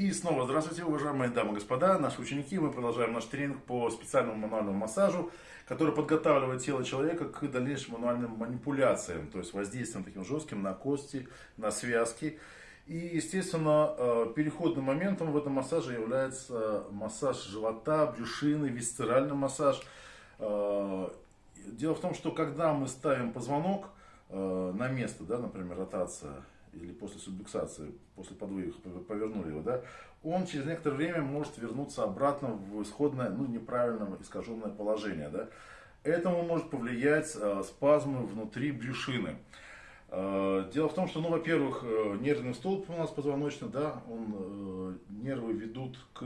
И снова здравствуйте, уважаемые дамы и господа, наши ученики. Мы продолжаем наш тренинг по специальному мануальному массажу, который подготавливает тело человека к дальнейшим мануальным манипуляциям, то есть воздействием таким жестким на кости, на связки. И, естественно, э, переходным моментом в этом массаже является массаж живота, брюшины, висцеральный массаж. Э, дело в том, что когда мы ставим позвонок э, на место, да, например, ротация, или после субдуксации, после подвоих повернули его, да, он через некоторое время может вернуться обратно в исходное, ну, неправильное, искаженное положение, да. Этому может повлиять э, спазмы внутри брюшины. Э, дело в том, что, ну, во-первых, э, нервный столб у нас позвоночный, да, он, э, нервы ведут к,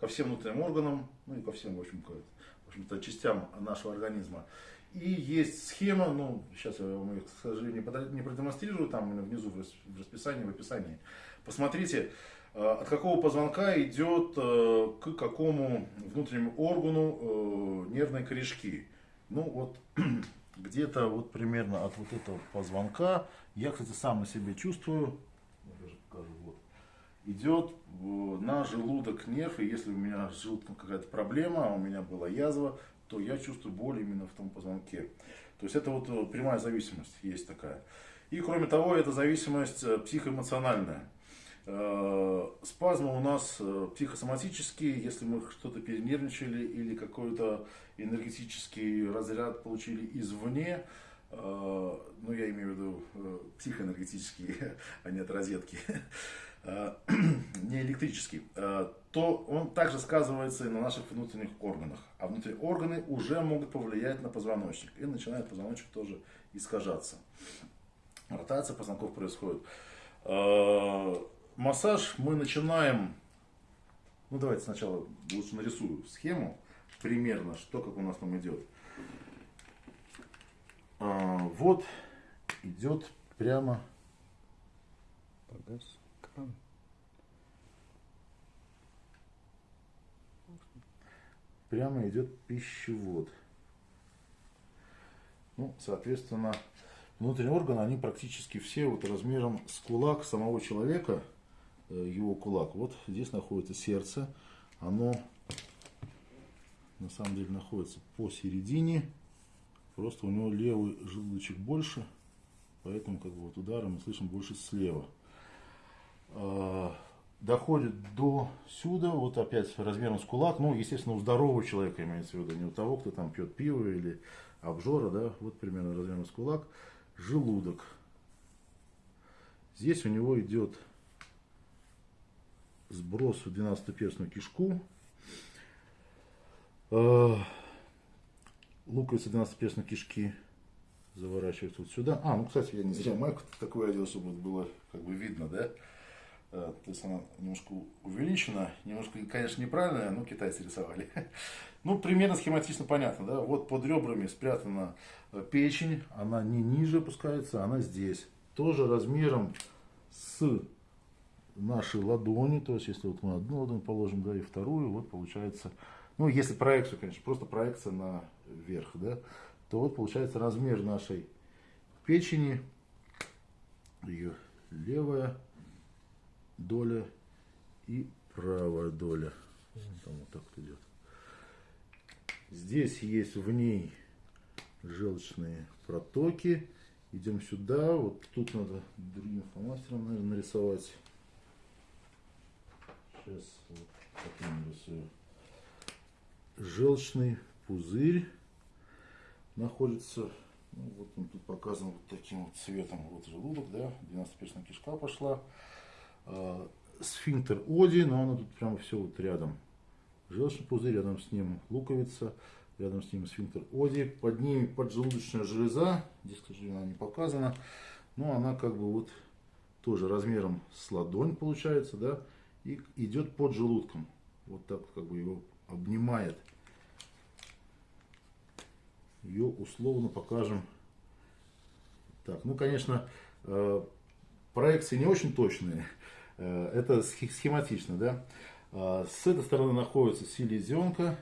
ко всем внутренним органам, ну и ко всем, в общем, к, в общем-то, частям нашего организма. И есть схема, ну, сейчас я вам ее, к сожалению, не продемонстрирую, там внизу в расписании, в описании. Посмотрите, э, от какого позвонка идет э, к какому внутреннему органу э, нервной корешки. Ну, вот где-то вот примерно от вот этого позвонка, я, кстати, сам на себе чувствую, вот, идет на желудок нерв, и если у меня с желудком какая-то проблема, а у меня была язва, то я чувствую боль именно в том позвонке. То есть это вот э, прямая зависимость есть такая. И кроме того, это зависимость э, психоэмоциональная. Э, спазмы у нас психосоматические, если мы что-то перенервничали или какой-то энергетический разряд получили извне, ну я имею в виду психоэнергетические, а не от розетки, не электрический, то он также сказывается и на наших внутренних органах. А внутренние органы уже могут повлиять на позвоночник. И начинает позвоночник тоже искажаться. Ротация позвонков происходит. А, массаж мы начинаем, ну давайте сначала лучше нарисую схему, примерно, что как у нас там идет. А, вот идет прямо погас прямо идет пищевод. Ну, соответственно, внутренние органы, они практически все вот размером с кулак самого человека, э, его кулак. Вот здесь находится сердце, оно на самом деле находится посередине, просто у него левый желудочек больше, поэтому как бы вот удары мы слышим больше слева. А, доходит до сюда, вот опять размером с кулак, ну, естественно, у здорового человека имеется в виду, не у того, кто там пьет пиво или обжора, да, вот примерно размером с кулак, желудок. Здесь у него идет сброс в 12-перстную кишку, э, луковица 12-перстной кишки заворачивается вот сюда. А, ну, кстати, я не зря майку такую одел, чтобы было как бы видно, да, то есть она немножко увеличена, немножко, конечно, неправильная, но китайцы рисовали. Ну, примерно схематично понятно, да. Вот под ребрами спрятана э, печень, она не ниже опускается, она здесь. Тоже размером с нашей ладони, то есть если вот мы одну ладонь положим, да, и вторую, вот получается, ну, если проекцию, конечно, просто проекция на вверх, да, то вот получается размер нашей печени, ее левая, доля и правая доля. Там вот так вот идет. Здесь есть в ней желчные протоки. Идем сюда. Вот тут надо другим фломастером наверное, нарисовать. Сейчас вот таким нарисую. Желчный пузырь находится ну, вот он тут показан вот таким вот цветом. Вот желудок, да, 12-перстная кишка пошла. А, сфинктер Оди, но она тут прямо все вот рядом. Желчный пузырь, рядом с ним луковица, рядом с ним сфинктер Оди. Под ними поджелудочная железа, здесь, к сожалению, она не показана, но она как бы вот тоже размером с ладонь получается, да, и идет под желудком. Вот так как бы его обнимает. Ее условно покажем. Так, ну, конечно, э, проекции не очень точные. Э, это схематично, да. А, с этой стороны находится селезенка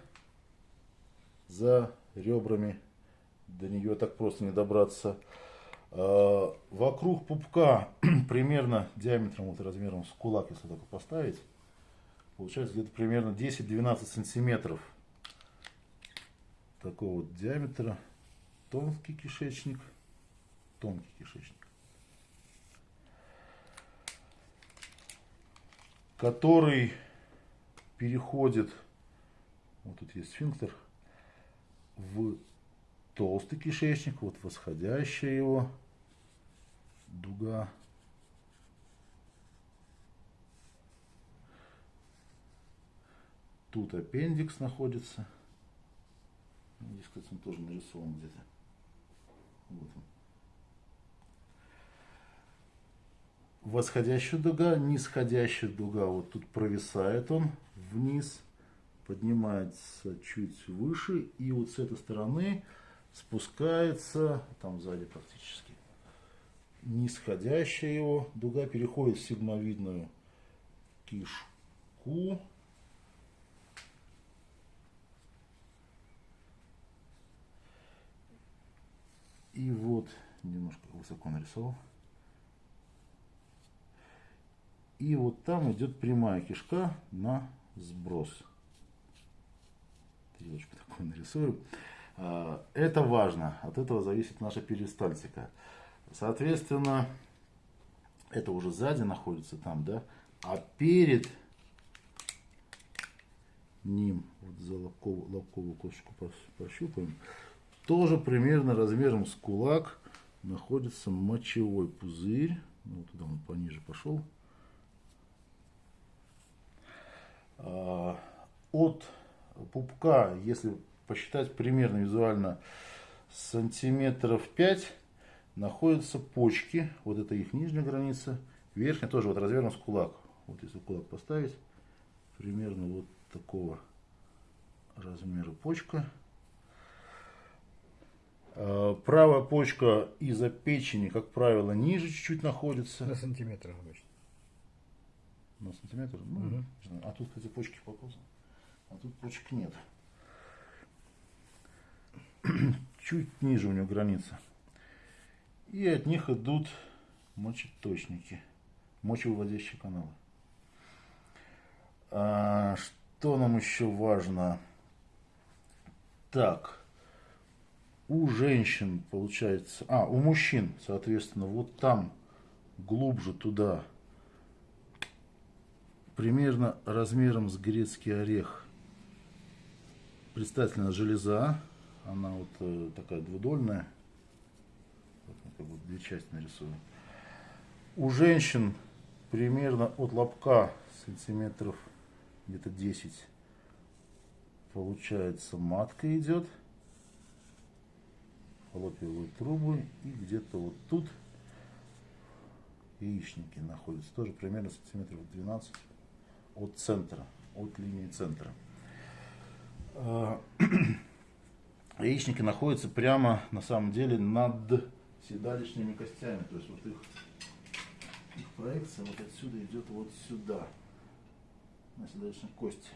за ребрами. До нее так просто не добраться. А, вокруг пупка примерно диаметром, вот размером с кулак, если только поставить. получается где-то примерно 10-12 сантиметров такого вот диаметра. Тонкий кишечник, тонкий кишечник. Который переходит, вот тут есть сфинктер, в толстый кишечник, вот восходящая его дуга. Тут аппендикс находится. Здесь, кстати, он тоже нарисован где-то. Вот он. Восходящая дуга, нисходящая дуга, вот тут провисает он вниз, поднимается чуть выше, и вот с этой стороны спускается, там сзади практически, нисходящая его дуга переходит в сигмовидную кишку. И вот, немножко высоко нарисовал. И вот там идет прямая кишка на сброс. Стрелочку такую нарисую. А, это важно. От этого зависит наша перистальтика. Соответственно, это уже сзади находится там, да? А перед ним, вот за лобковую, лобковую косточку пощупаем, тоже примерно размером с кулак находится мочевой пузырь. Ну, туда он пониже пошел. А, от пупка, если посчитать примерно визуально сантиметров 5, находятся почки. Вот это их нижняя граница. Верхняя тоже вот размером кулак. Вот если кулак поставить, примерно вот такого размера почка. А, правая почка из-за печени, как правило, ниже чуть-чуть находится. На сантиметр обычно на сантиметр. Ну, угу. А тут, кстати, почки показаны. А тут почек нет. Чуть ниже у него граница. И от них идут мочеточники, мочевыводящие каналы. А, что нам еще важно? Так, у женщин получается, а, у мужчин, соответственно, вот там глубже туда примерно размером с грецкий орех. Предстательная железа, она вот э, такая двудольная, как бы две части нарисую. У женщин примерно от лобка сантиметров где-то 10 получается матка идет, фаллопиевые трубы и где-то вот тут яичники находятся, тоже примерно сантиметров 12 от центра, от линии центра. А, яичники находятся прямо на самом деле над седалищными костями. То есть вот их, их проекция вот отсюда идет вот сюда, на седалищной кости.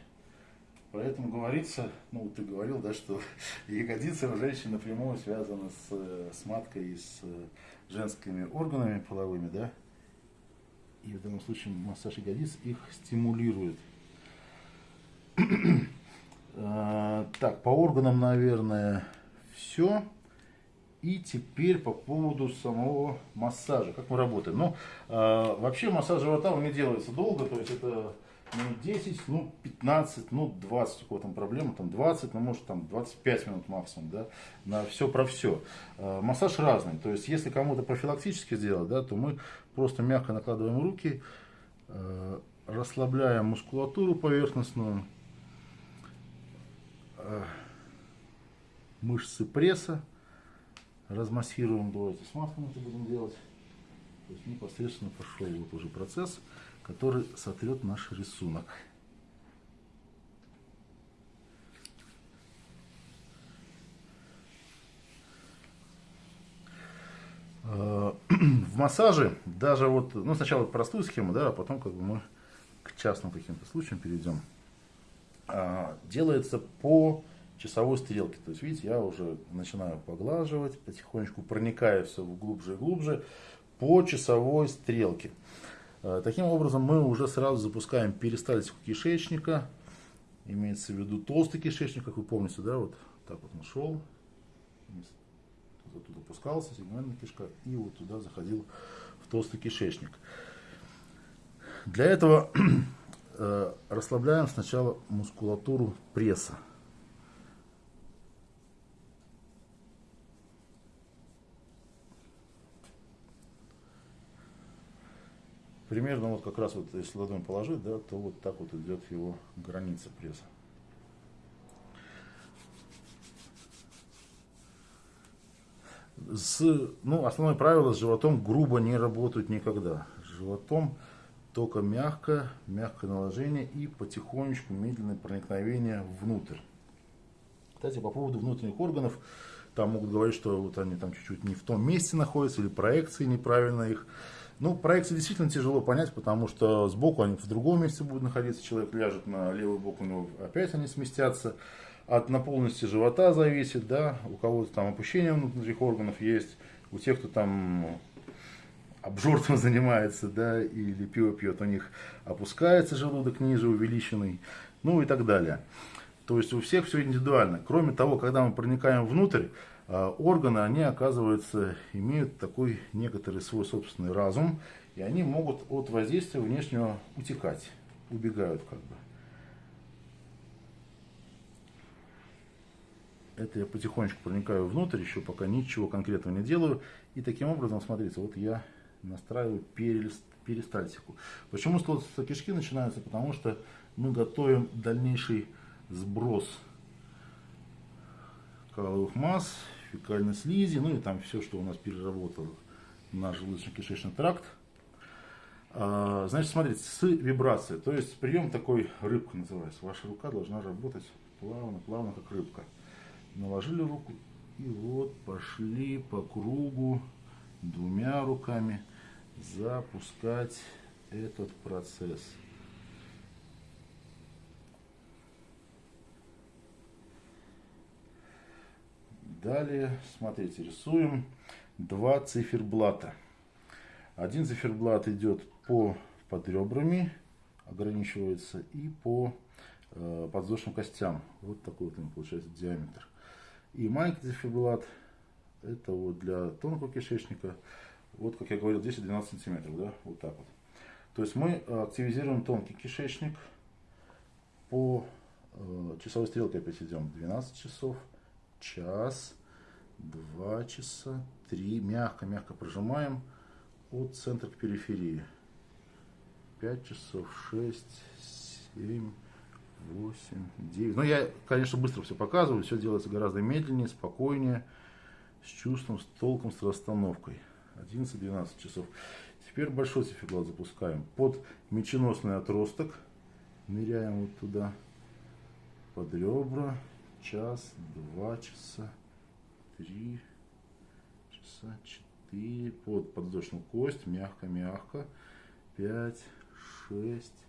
Поэтому говорится, ну ты говорил, да, что ягодицы у женщин напрямую связаны с, с маткой и с женскими органами половыми, да, и в данном случае массаж ягодиц их стимулирует. А, так, по органам, наверное, все. И теперь по поводу самого массажа. Как мы работаем? Ну, э, вообще массаж живота он не делается долго, то есть это минут 10, ну 15, ну 20, у кого там проблема, там 20, ну может там 25 минут максимум, да, на все про все. Э, массаж разный, то есть если кому-то профилактически сделать, да, то мы просто мягко накладываем руки, э, расслабляем мускулатуру поверхностную, э, мышцы пресса, размассируем, давайте с маслом это будем делать. То есть непосредственно пошел вот уже процесс который сотрет наш рисунок. в массаже даже вот, ну сначала простую схему, да, а потом как бы мы к частным каким-то случаям перейдем. А, делается по часовой стрелке. То есть, видите, я уже начинаю поглаживать, потихонечку проникая все глубже и глубже по часовой стрелке. Э, таким образом, мы уже сразу запускаем перистальтику кишечника. Имеется в виду толстый кишечник, как вы помните, да, вот так вот он шел. Опускался, сегментная кишка, и вот туда заходил в толстый кишечник. Для этого э, расслабляем сначала мускулатуру пресса. Примерно вот как раз вот если ладонь положить, да, то вот так вот идет его граница пресса. С, ну, основное правило с животом грубо не работать никогда. С животом только мягко, мягкое наложение и потихонечку медленное проникновение внутрь. Кстати, по поводу внутренних органов, там могут говорить, что вот они там чуть-чуть не в том месте находятся, или проекции неправильно их ну, проекции действительно тяжело понять, потому что сбоку они в другом месте будут находиться, человек ляжет на левый бок, у него опять они сместятся. От наполненности живота зависит, да, у кого-то там опущение внутренних органов есть, у тех, кто там обжорством занимается, да, или пиво пьет, у них опускается желудок ниже, увеличенный, ну и так далее. То есть у всех все индивидуально. Кроме того, когда мы проникаем внутрь, а, органы, они, оказывается, имеют такой некоторый свой собственный разум, и они могут от воздействия внешнего утекать, убегают как бы. Это я потихонечку проникаю внутрь, еще пока ничего конкретного не делаю. И таким образом, смотрите, вот я настраиваю перистальтику. Почему столбцы кишки начинаются? Потому что мы готовим дальнейший сброс каловых масс, фекальной слизи, ну и там все, что у нас переработал наш желудочно-кишечный тракт. А, значит, смотрите, с вибрацией, то есть прием такой рыбка называется. Ваша рука должна работать плавно, плавно, как рыбка. Наложили руку и вот пошли по кругу двумя руками запускать этот процесс. Далее, смотрите, рисуем два циферблата. Один циферблат идет по под ребрами, ограничивается, и по э, подвздошным костям. Вот такой вот у него получается диаметр. И маленький циферблат, это вот для тонкого кишечника, вот как я говорил, 10-12 сантиметров, да, вот так вот. То есть мы активизируем тонкий кишечник. По э, часовой стрелке опять идем 12 часов час, два часа, три. Мягко-мягко прожимаем. От центра к периферии. Пять часов, шесть, семь, восемь, девять. Ну, я, конечно, быстро все показываю. Все делается гораздо медленнее, спокойнее, с чувством, с толком, с расстановкой. 11-12 часов. Теперь большой циферблат запускаем. Под меченосный отросток ныряем вот туда, под ребра час, два часа, три часа, четыре, под подвздошную кость, мягко-мягко, пять, шесть,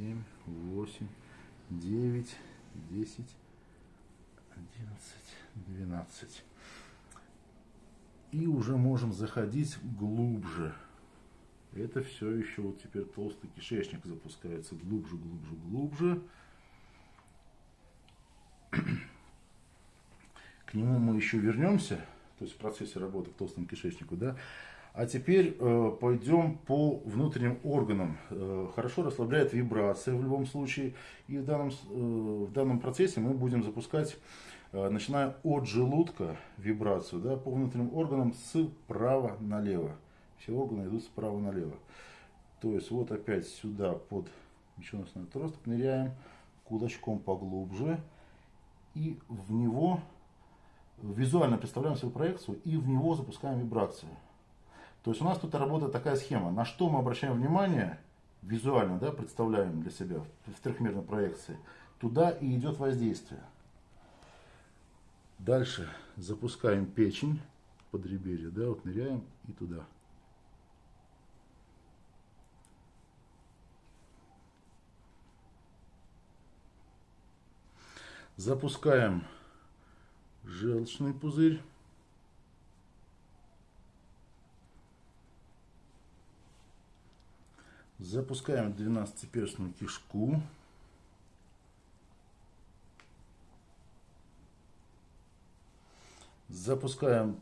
семь, восемь, девять, десять, одиннадцать, двенадцать. И уже можем заходить глубже. Это все еще вот теперь толстый кишечник запускается глубже, глубже, глубже. К нему мы еще вернемся, то есть в процессе работы к толстому кишечнику, да. А теперь э, пойдем по внутренним органам. Э, хорошо расслабляет вибрация в любом случае. И в данном, э, в данном процессе мы будем запускать, э, начиная от желудка, вибрацию да, по внутренним органам справа налево. Все органы идут справа налево. То есть вот опять сюда под меченосный отросток ныряем, кулачком поглубже и в него визуально представляем свою проекцию и в него запускаем вибрацию. То есть у нас тут работает такая схема. На что мы обращаем внимание, визуально да, представляем для себя в трехмерной проекции, туда и идет воздействие. Дальше запускаем печень, подреберье, да, вот ныряем и туда. Запускаем желчный пузырь. Запускаем 12-перстную кишку. Запускаем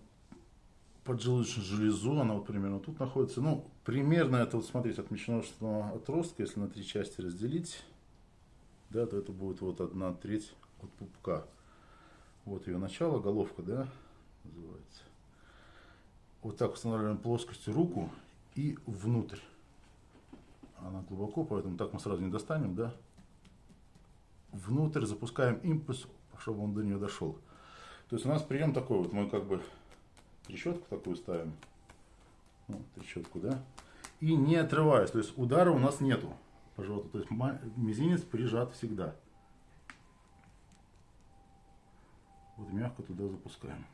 поджелудочную железу, она вот примерно тут находится. Ну, примерно это, вот смотрите, от меченосного отростка, если на три части разделить, да, то это будет вот одна треть от пупка. Вот ее начало, головка, да, называется. Вот так устанавливаем плоскостью руку и внутрь. Она глубоко, поэтому так мы сразу не достанем, да. Внутрь запускаем импульс, чтобы он до нее дошел. То есть у нас прием такой, вот мы как бы трещотку такую ставим, вот, трещотку, да, и не отрываясь, то есть удара у нас нету по животу, то есть мизинец прижат всегда. Вот мягко туда запускаем.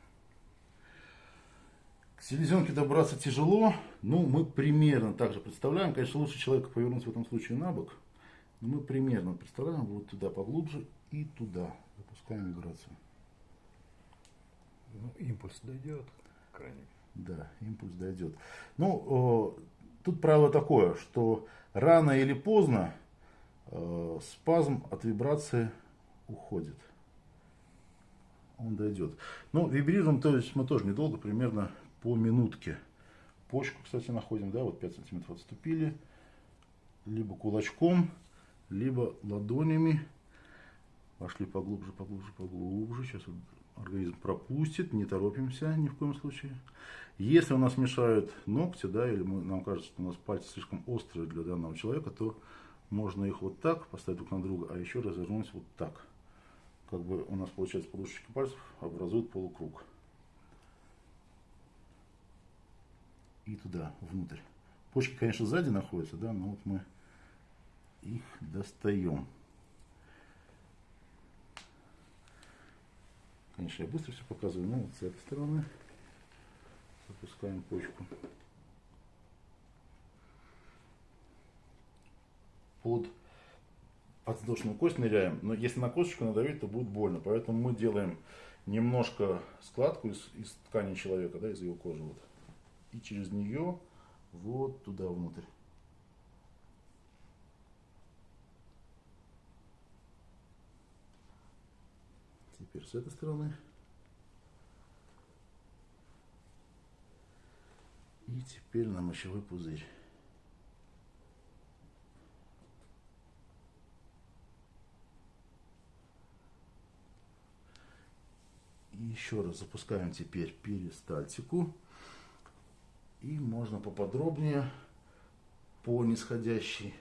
К селезенке добраться тяжело, но мы примерно так же представляем. Конечно, лучше человека повернуть в этом случае на бок. Но мы примерно представляем вот туда поглубже и туда. Запускаем вибрацию. Ну, импульс дойдет крайне. Да, импульс дойдет. Ну, тут правило такое, что рано или поздно э, спазм от вибрации уходит. Он дойдет. Но вибрируем, то есть мы тоже недолго, примерно по минутке. Почку, кстати, находим, да, вот 5 сантиметров отступили. Либо кулачком, либо ладонями. Пошли поглубже, поглубже, поглубже. Сейчас вот организм пропустит, не торопимся ни в коем случае. Если у нас мешают ногти, да, или мы, нам кажется, что у нас пальцы слишком острые для данного человека, то можно их вот так поставить друг на друга, а еще развернуть вот так. Как бы у нас получается подушечки пальцев образуют полукруг. И туда, внутрь. Почки, конечно, сзади находятся, да, но вот мы их достаем. Конечно, я быстро все показываю, но вот с этой стороны запускаем почку. Под подвздошную кость ныряем, но если на косточку надавить, то будет больно. Поэтому мы делаем немножко складку из, из ткани человека, да, из его кожи. Вот, и через нее вот туда внутрь. Теперь с этой стороны. И теперь на мочевой пузырь. Еще раз запускаем теперь перистальтику. И можно поподробнее по нисходящей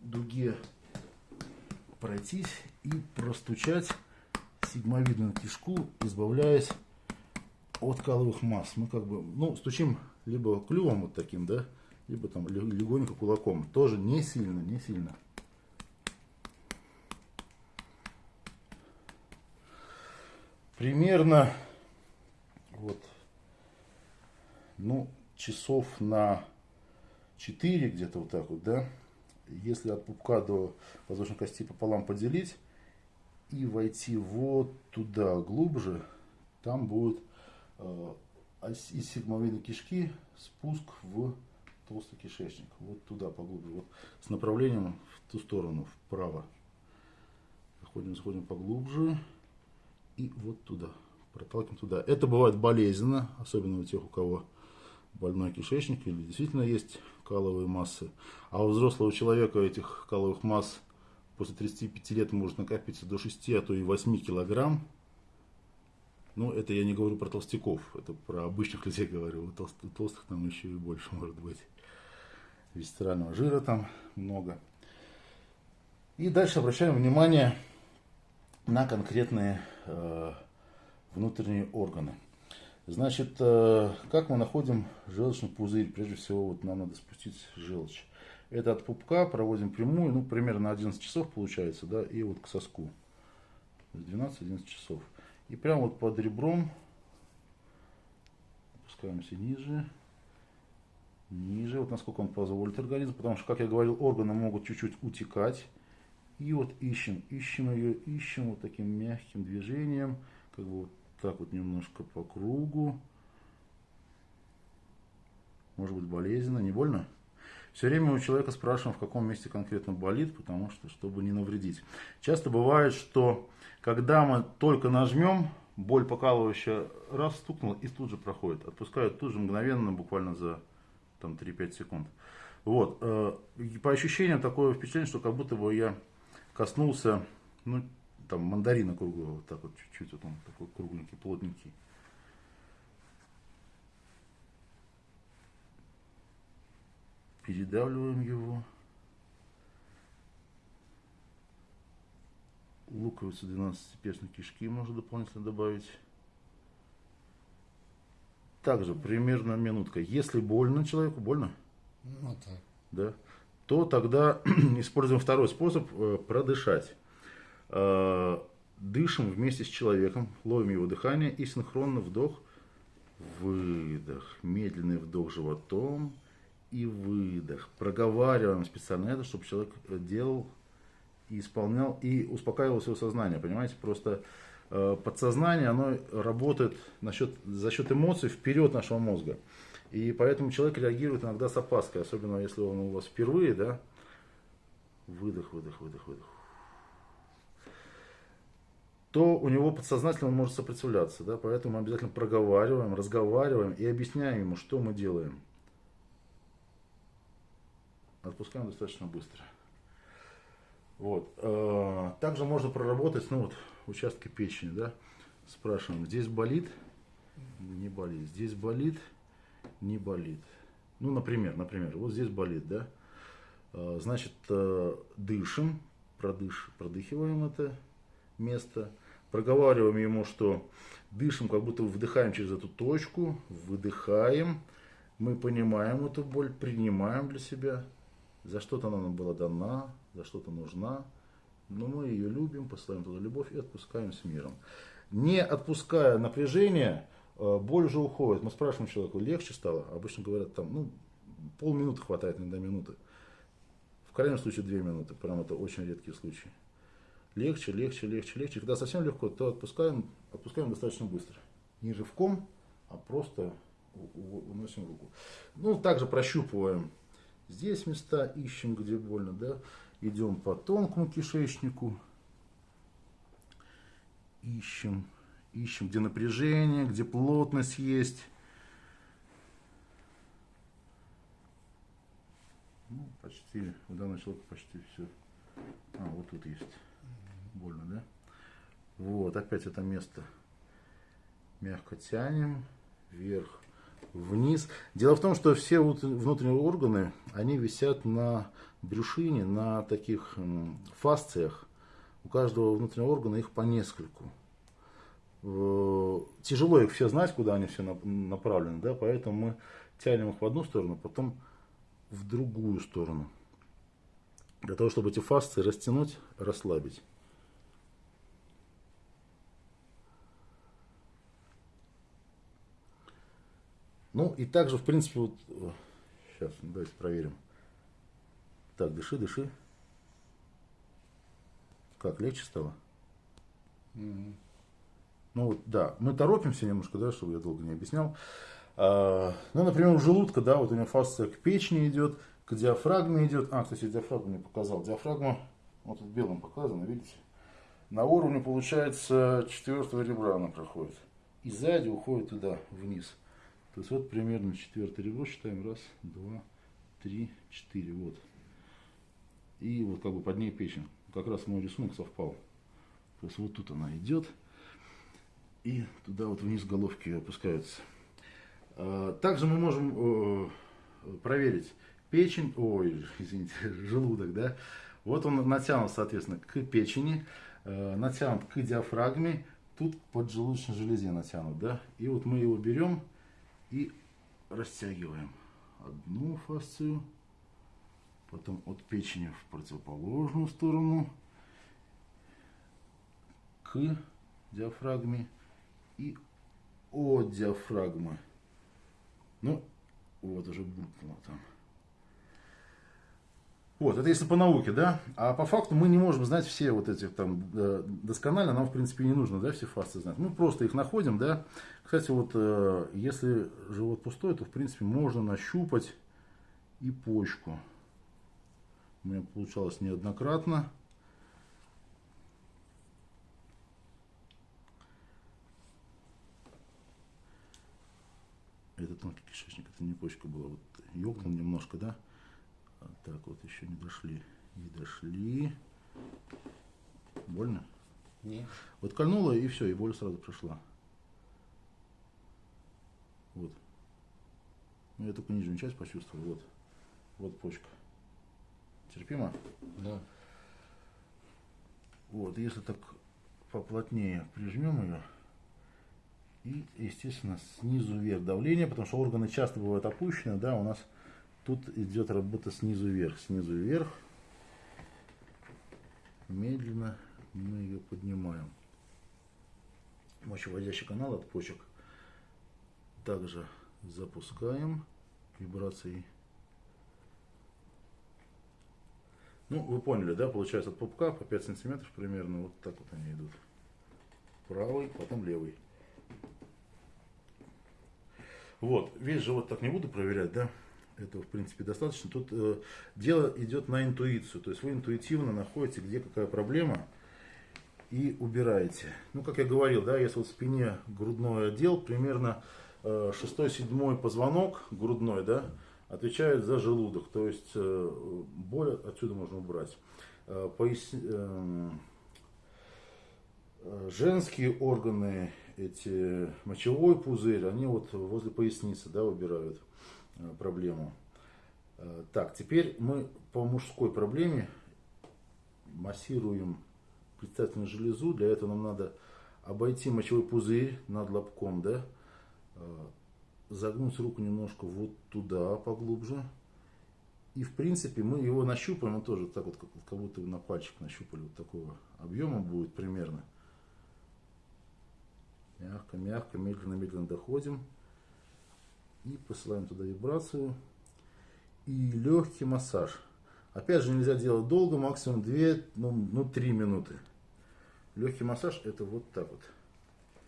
дуге пройтись и простучать сигмовидную кишку, избавляясь от каловых масс. Мы как бы, ну, стучим либо клювом вот таким, да, либо там легонько кулаком. Тоже не сильно, не сильно. Примерно вот, ну, часов на 4 где-то вот так вот, да. Если от пупка до воздушной кости пополам поделить, и войти вот туда глубже, там будет э, из сигмовидной кишки спуск в толстый кишечник. Вот туда поглубже. Вот с направлением в ту сторону, вправо. Заходим, заходим поглубже. И вот туда. Проталкиваем туда. Это бывает болезненно, особенно у тех, у кого больной кишечник или действительно есть каловые массы. А у взрослого человека этих каловых масс после 35 лет может накопиться до 6, а то и 8 килограмм. Ну, это я не говорю про толстяков, это про обычных людей говорю. У толстых, толстых там еще и больше может быть. Висцерального жира там много. И дальше обращаем внимание на конкретные э, внутренние органы. Значит, э, как мы находим желчный пузырь? Прежде всего, вот нам надо спустить желчь. Это от пупка проводим прямую, ну, примерно 11 часов получается, да, и вот к соску. 12-11 часов. И прямо вот под ребром опускаемся ниже, ниже, вот насколько он позволит организм, потому что, как я говорил, органы могут чуть-чуть утекать. И вот ищем, ищем ее, ищем вот таким мягким движением, как бы вот так вот немножко по кругу. Может быть болезненно, не больно? Все время у человека спрашиваем, в каком месте конкретно болит, потому что, чтобы не навредить. Часто бывает, что когда мы только нажмем, боль покалывающая раз стукнула и тут же проходит. Отпускают тут же мгновенно, буквально за там, 3-5 секунд. Вот. Э, по ощущениям такое впечатление, что как будто бы я коснулся, ну, там, мандарина круглого, вот так вот чуть-чуть, вот он такой кругленький, плотненький. Передавливаем его. Луковицу 12-перстной кишки можно дополнительно добавить. Также примерно минутка. Если больно человеку, больно? Ну так. Да. То тогда используем второй способ э, продышать. Э, дышим вместе с человеком, ловим его дыхание и синхронно вдох, выдох, медленный вдох животом и выдох. Проговариваем специально это, чтобы человек делал и исполнял и успокаивал свое сознание, понимаете, просто э, подсознание, оно работает насчет, за счет эмоций вперед нашего мозга. И поэтому человек реагирует иногда с опаской, особенно если он у вас впервые, да, выдох, выдох, выдох, выдох то у него подсознательно он может сопротивляться. Да? Поэтому мы обязательно проговариваем, разговариваем и объясняем ему, что мы делаем. Отпускаем достаточно быстро. Вот. Э, также можно проработать ну, вот, участки печени. Да? Спрашиваем, здесь болит? Не болит. Здесь болит? Не болит. Ну, например, например, вот здесь болит, да? Э, значит, э, дышим, продыш, продыхиваем это место проговариваем ему, что дышим, как будто вдыхаем через эту точку, выдыхаем, мы понимаем эту боль, принимаем для себя, за что-то она нам была дана, за что-то нужна, но мы ее любим, посылаем туда любовь и отпускаем с миром. Не отпуская напряжение, э, боль уже уходит. Мы спрашиваем человеку, легче стало? Обычно говорят, там, ну, полминуты хватает, иногда минуты. В крайнем случае две минуты, прям это очень редкие случаи легче, легче, легче, легче. Когда совсем легко, то отпускаем, отпускаем достаточно быстро. Не рывком, а просто уносим руку. Ну, также прощупываем здесь места, ищем, где больно, да. Идем по тонкому кишечнику. Ищем, ищем, где напряжение, где плотность есть. Ну, почти, у данного человека почти все. А, вот тут есть больно, да? Вот, опять это место мягко тянем вверх, вниз. Дело в том, что все внутренние органы, они висят на брюшине, на таких фасциях. У каждого внутреннего органа их по нескольку. Тяжело их все знать, куда они все направлены, да, поэтому мы тянем их в одну сторону, потом в другую сторону. Для того, чтобы эти фасции растянуть, расслабить. Ну и также, в принципе, вот, сейчас, давайте проверим. Так, дыши, дыши. Как, легче стало? Mm-hmm. Ну вот, да, мы торопимся немножко, да, чтобы я долго не объяснял. А, ну, например, у желудка, да, вот у него фасция к печени идет, к диафрагме идет. А, кстати, диафрагму не показал. Диафрагма, вот тут белым показано, видите? На уровне, получается, четвертого ребра она проходит. И сзади уходит туда, вниз. То есть вот примерно четвертое ребро считаем. Раз, два, три, четыре. Вот. И вот как бы под ней печень. Как раз мой рисунок совпал. То есть вот тут она идет. И туда вот вниз головки опускаются. А, также мы можем э, проверить печень, ой, извините, желудок, да. Вот он натянут, соответственно, к печени, э, натянут к диафрагме, тут под желудочной железе натянут, да. И вот мы его берем и растягиваем одну фасцию, потом от печени в противоположную сторону к диафрагме и от диафрагмы. Ну, вот уже булькнуло там. Вот, это если по науке, да. А по факту мы не можем знать все вот эти там э, досконально, нам в принципе не нужно, да, все фасты знать. Мы просто их находим, да. Кстати, вот э, если живот пустой, то в принципе можно нащупать и почку. У меня получалось неоднократно. Это тонкий кишечник, это не почка была. Вот ёкнул немножко, да? А так вот еще не дошли. Не дошли. Больно? Нет. Вот кольнуло и все, и боль сразу прошла. Вот. Ну, я только нижнюю часть почувствовал. Вот. Вот почка. Терпимо? Да. Вот, если так поплотнее прижмем ее, и, естественно, снизу вверх давление, потому что органы часто бывают опущены, да, у нас тут идет работа снизу вверх, снизу вверх. Медленно мы ее поднимаем. Мочеводящий канал от почек также запускаем вибрацией. Ну, вы поняли, да, получается от пупка по 5 сантиметров примерно, вот так вот они идут. Правый, потом левый. Вот, весь живот так не буду проверять, да, этого в принципе достаточно. Тут э, дело идет на интуицию, то есть вы интуитивно находите, где какая проблема и убираете. Ну, как я говорил, да, если вот в спине грудной отдел, примерно э, 6-7 позвонок грудной, да, отвечает за желудок, то есть э, боль отсюда можно убрать. Э, пояс... э, э, женские органы, эти мочевой пузырь, они вот возле поясницы, да, убирают проблему. Э, так, теперь мы по мужской проблеме массируем предстательную железу. Для этого нам надо обойти мочевой пузырь над лобком, да, э, загнуть руку немножко вот туда поглубже. И в принципе мы его нащупаем, он тоже так вот, как будто на пальчик нащупали, вот такого объема будет примерно. Мягко, мягко, медленно, медленно доходим. И посылаем туда вибрацию. И легкий массаж. Опять же, нельзя делать долго, максимум 2, ну, ну 3 минуты. Легкий массаж это вот так вот.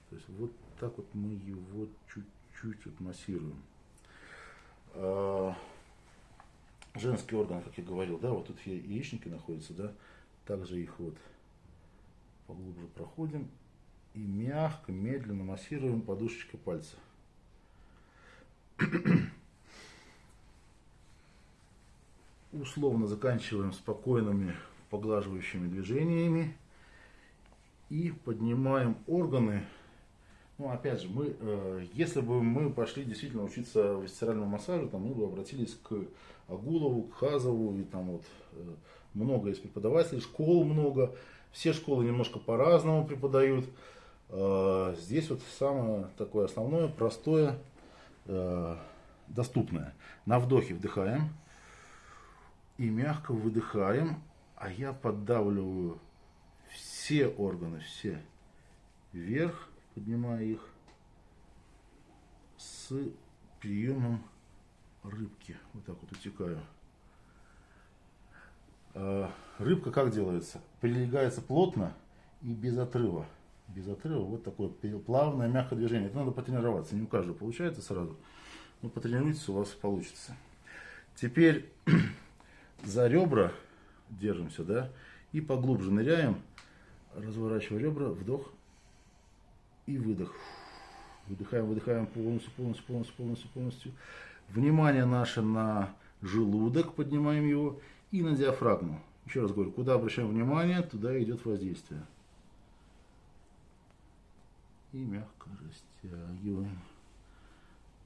То есть вот так вот мы его чуть-чуть вот массируем. А, женский орган, как я говорил, да, вот тут яичники находятся, да, также их вот поглубже проходим и мягко, медленно массируем подушечкой пальца. Условно заканчиваем спокойными поглаживающими движениями и поднимаем органы. Ну, опять же, мы, э, если бы мы пошли действительно учиться висцеральному массажу, там мы бы обратились к Агулову, к Хазову, и там вот э, много есть преподавателей, школ много, все школы немножко по-разному преподают. Э, здесь вот самое такое основное, простое, э, доступное. На вдохе вдыхаем и мягко выдыхаем, а я поддавливаю все органы, все вверх, поднимая их с приемом рыбки. Вот так вот утекаю. А, рыбка как делается? Прилегается плотно и без отрыва. Без отрыва вот такое плавное, мягкое движение. Это надо потренироваться. Не у каждого получается сразу. Но потренируйтесь, у вас получится. Теперь за ребра держимся, да, и поглубже ныряем разворачиваю ребра, вдох и выдох. Выдыхаем, выдыхаем полностью, полностью, полностью, полностью, полностью. Внимание наше на желудок, поднимаем его, и на диафрагму. Еще раз говорю, куда обращаем внимание, туда идет воздействие. И мягко растягиваем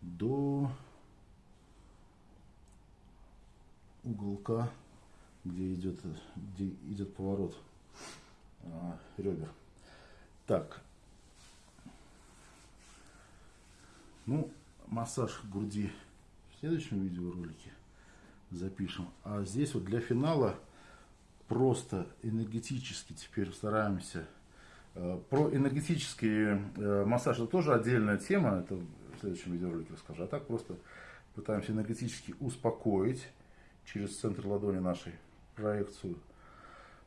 до уголка, где идет, где идет поворот а, ребер. Так. Ну, массаж груди в следующем видеоролике запишем. А здесь вот для финала просто энергетически теперь стараемся. А, про энергетический э, массаж это тоже отдельная тема, это в следующем видеоролике расскажу. А так просто пытаемся энергетически успокоить через центр ладони нашей проекцию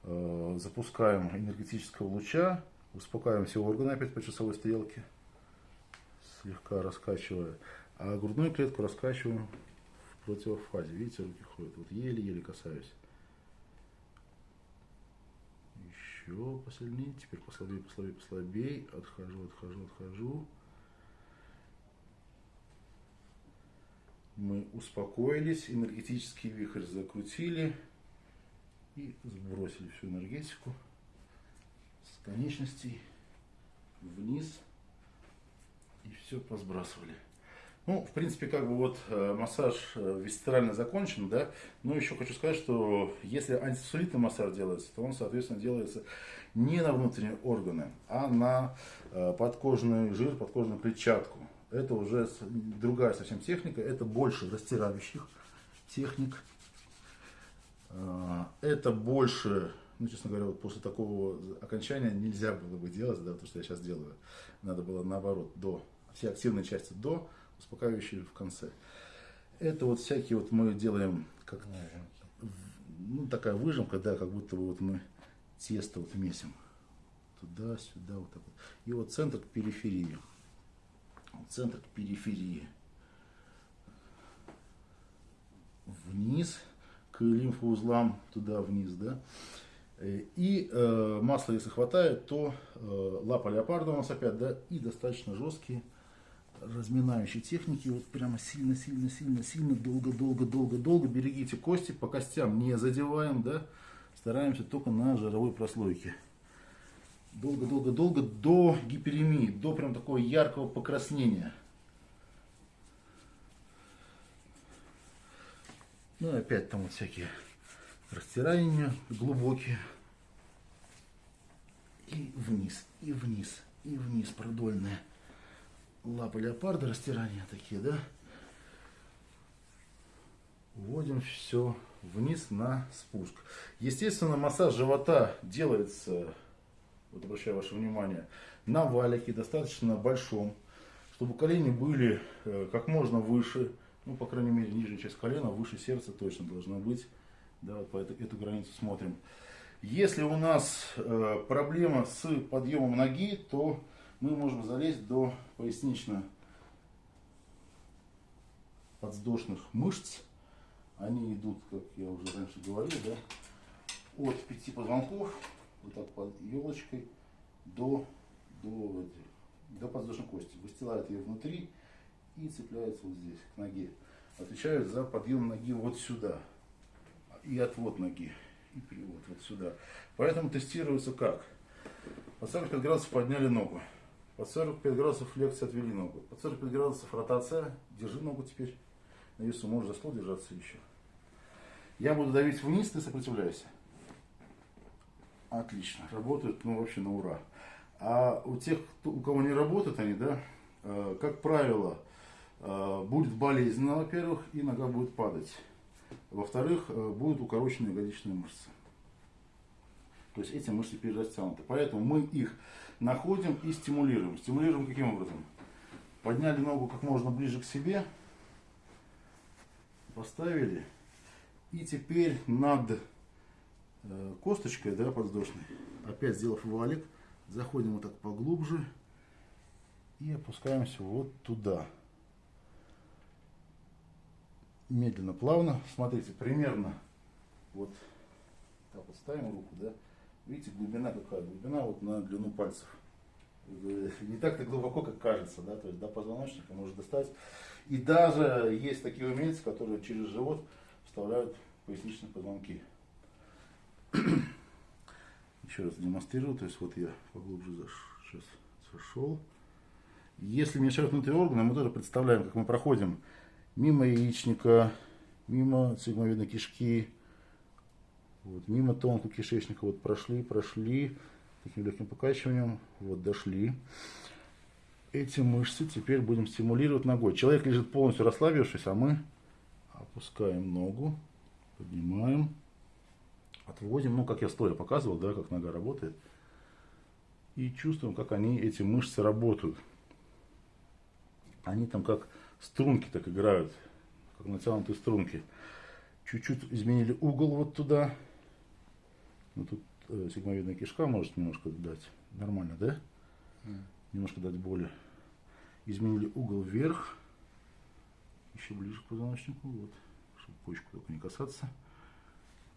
Э, запускаем энергетического луча, успокаиваем все органы опять по часовой стрелке, слегка раскачивая, а грудную клетку раскачиваем противофазе. Видите, руки ходят. Вот еле-еле касаюсь. Еще посильнее. Теперь послабее, послабее, послабее. Отхожу, отхожу, отхожу. Мы успокоились, энергетический вихрь закрутили и сбросили всю энергетику с конечностей вниз и все посбрасывали. Ну, в принципе, как бы вот э, массаж э, висцерально закончен, да, но еще хочу сказать, что если антисусолитный массаж делается, то он, соответственно, делается не на внутренние органы, а на э, подкожный жир, подкожную клетчатку. Это уже другая совсем техника, это больше растирающих техник. Это больше, ну, честно говоря, вот после такого окончания нельзя было бы делать, да, то, что я сейчас делаю. Надо было наоборот, до, все активные части до, успокаивающие в конце. Это вот всякие вот мы делаем как ну, такая выжимка, да, как будто бы вот мы тесто вот месим. Туда, сюда, вот так вот. И вот центр к периферии. Центр к периферии. Вниз к лимфоузлам, туда вниз, да. Э, и э, масло, если хватает, то э, лапа леопарда у нас опять, да, и достаточно жесткие разминающей техники, вот прямо сильно, сильно, сильно, сильно, долго, долго, долго, долго. Берегите кости, по костям не задеваем, да, стараемся только на жировой прослойке. Долго, долго, долго, до гиперемии, до прям такого яркого покраснения. Ну и опять там вот всякие растирания глубокие. И вниз, и вниз, и вниз продольные лапы леопарда, растирания такие, да. Вводим все вниз на спуск. Естественно, массаж живота делается, вот обращаю ваше внимание, на валике, достаточно большом, чтобы колени были э, как можно выше, ну, по крайней мере, нижняя часть колена, выше сердца точно должна быть. Да, вот по эту, эту границу смотрим. Если у нас э, проблема с подъемом ноги, то мы можем залезть до пояснично-подвздошных мышц. Они идут, как я уже раньше говорил, да, от пяти позвонков, вот так под елочкой, до, до, до подвздошной кости. Выстилают ее внутри и цепляются вот здесь, к ноге. Отвечают за подъем ноги вот сюда и отвод ноги и перевод вот сюда. Поэтому тестируется как? По 45 градусов подняли ногу. Под 45 градусов флексия отвели ногу. Под 45 градусов ротация. Держи ногу теперь. На весу можешь за стол держаться еще. Я буду давить вниз, ты сопротивляйся. Отлично. Работают, ну, вообще на ура. А у тех, кто, у кого не работают они, да, э, как правило, э, будет болезненно, во-первых, и нога будет падать. Во-вторых, э, будут укороченные ягодичные мышцы. То есть эти мышцы перерастянуты. Поэтому мы их находим и стимулируем. Стимулируем каким образом? Подняли ногу как можно ближе к себе, поставили, и теперь над э, косточкой да, подвздошной, опять сделав валик, заходим вот так поглубже и опускаемся вот туда. Медленно, плавно. Смотрите, примерно вот так вот ставим руку, да, Видите, глубина какая? Глубина вот на длину пальцев. Не так-то глубоко, как кажется, да, то есть до позвоночника может достать. И даже есть такие умельцы, которые через живот вставляют поясничные позвонки. Еще раз демонстрирую, то есть вот я поглубже сейчас зашел. Если мешают внутренние органы, мы тоже представляем, как мы проходим мимо яичника, мимо цигмовидной кишки, вот, мимо тонкого кишечника вот прошли, прошли, таким легким покачиванием, вот дошли. Эти мышцы теперь будем стимулировать ногой. Человек лежит полностью расслабившись, а мы опускаем ногу, поднимаем, отводим, ну как я стоя показывал, да, как нога работает. И чувствуем, как они, эти мышцы работают. Они там как струнки так играют, как натянутые струнки. Чуть-чуть изменили угол вот туда, ну тут э, сигмовидная кишка может немножко дать. Нормально, да? Mm. Немножко дать боли. Изменили угол вверх. Еще ближе к позвоночнику. Вот. чтобы почку только не касаться.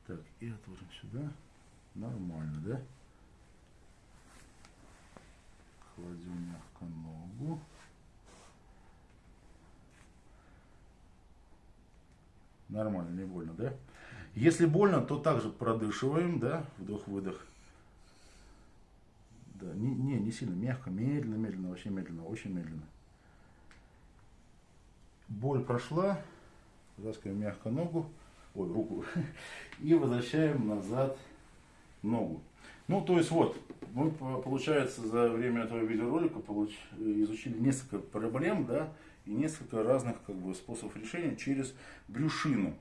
Так, и отложим сюда. Нормально, да? Кладем мягко ногу. Нормально, не больно, да? Если больно, то также продышиваем, да, вдох-выдох. Да, не, не, не сильно, мягко, медленно, медленно, вообще медленно, очень медленно. Боль прошла, затаскиваем мягко ногу, ой, руку, и возвращаем назад ногу. Ну, то есть вот, мы, получается, за время этого видеоролика получ... изучили несколько проблем, да, и несколько разных как бы, способов решения через брюшину.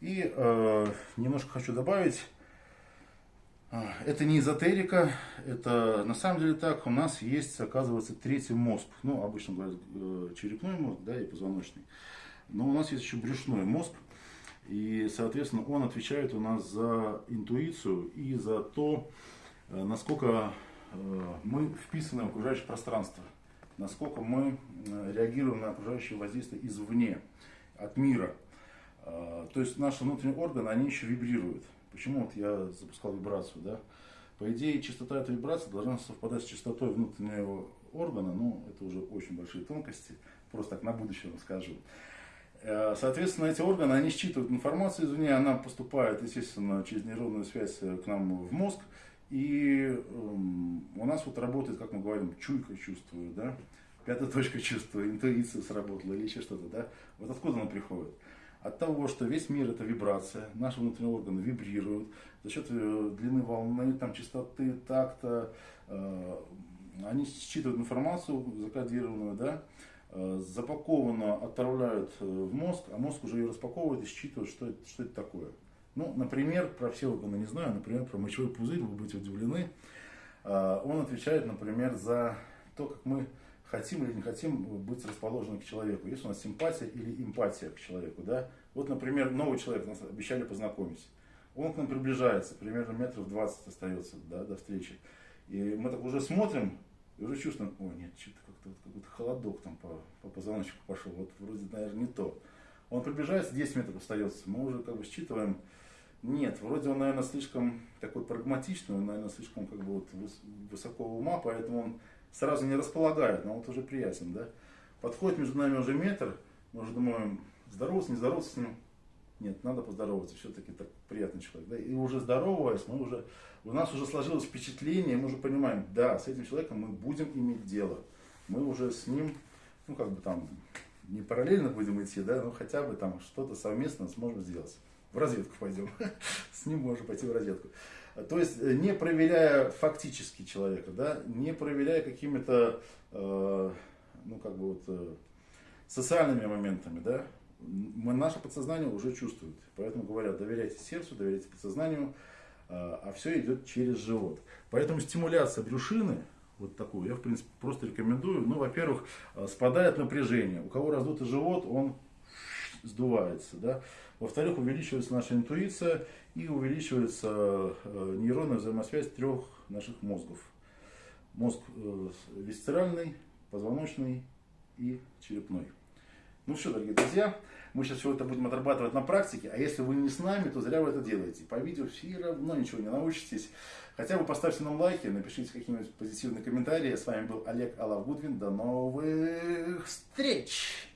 И э, немножко хочу добавить, э, это не эзотерика, это на самом деле так, у нас есть, оказывается, третий мозг, ну, обычно говорят э, черепной мозг, да, и позвоночный, но у нас есть еще брюшной мозг, и, соответственно, он отвечает у нас за интуицию и за то, э, насколько мы вписаны в окружающее пространство. Насколько мы э, реагируем на окружающее воздействие извне, от мира. А, то есть наши внутренние органы, они еще вибрируют. Почему вот я запускал вибрацию, да? По идее, частота этой вибрации должна совпадать с частотой внутреннего органа, ну, это уже очень большие тонкости, просто так на будущее вам скажу. Э, соответственно, эти органы, они считывают информацию извне, она поступает, естественно, через нейронную связь к нам в мозг, и э, у нас вот работает, как мы говорим, чуйка чувствую, да, пятая точка чувствую, интуиция сработала или еще что-то, да. Вот откуда она приходит? От того, что весь мир это вибрация, наши внутренние органы вибрируют за счет э, длины волны, там, частоты, такта, э, они считывают информацию закодированную, да, э, запакованно отправляют э, в мозг, а мозг уже ее распаковывает и считывает, что это, что это такое. Ну, например, про все органы не знаю, например, про мочевой пузырь, вы будете удивлены. А, он отвечает, например, за то, как мы хотим или не хотим быть расположены к человеку. Есть у нас симпатия или эмпатия к человеку. Да? Вот, например, новый человек, нас обещали познакомить. Он к нам приближается, примерно метров 20 остается да, до встречи. И мы так уже смотрим, и уже чувствуем, о нет, что-то как-то вот, какой-то холодок там по, по позвоночнику пошел. Вот вроде, наверное, не то. Он приближается, 10 метров остается. Мы уже как бы считываем, нет, вроде он, наверное, слишком такой прагматичный, он, наверное, слишком как бы вот высокого ума, поэтому он сразу не располагает, но вот уже приятен, да. Подходит между нами уже метр, мы уже думаем, здороваться, не здороваться с ним. Нет, надо поздороваться, все-таки так приятный человек. Да? И уже здороваясь, мы уже, у нас уже сложилось впечатление, мы уже понимаем, да, с этим человеком мы будем иметь дело. Мы уже с ним, ну как бы там, не параллельно будем идти, да, но хотя бы там что-то совместно сможем сделать в разведку пойдем. С ним можно пойти в разведку. То есть, э, не проверяя фактически человека, да, не проверяя какими-то, э, ну, как бы вот, э, социальными моментами, да, мы, наше подсознание уже чувствует. Поэтому говорят, доверяйте сердцу, доверяйте подсознанию, э, а все идет через живот. Поэтому стимуляция брюшины, вот такую, я, в принципе, просто рекомендую. Ну, во-первых, э, спадает напряжение. У кого раздутый живот, он сдувается, да. Во-вторых, увеличивается наша интуиция и увеличивается э, нейронная взаимосвязь трех наших мозгов. Мозг э, висцеральный, позвоночный и черепной. Ну все, дорогие друзья, мы сейчас все это будем отрабатывать на практике, а если вы не с нами, то зря вы это делаете. По видео все равно ничего не научитесь. Хотя бы поставьте нам лайки, напишите какие-нибудь позитивные комментарии. С вами был Олег Алавгудвин. До новых встреч!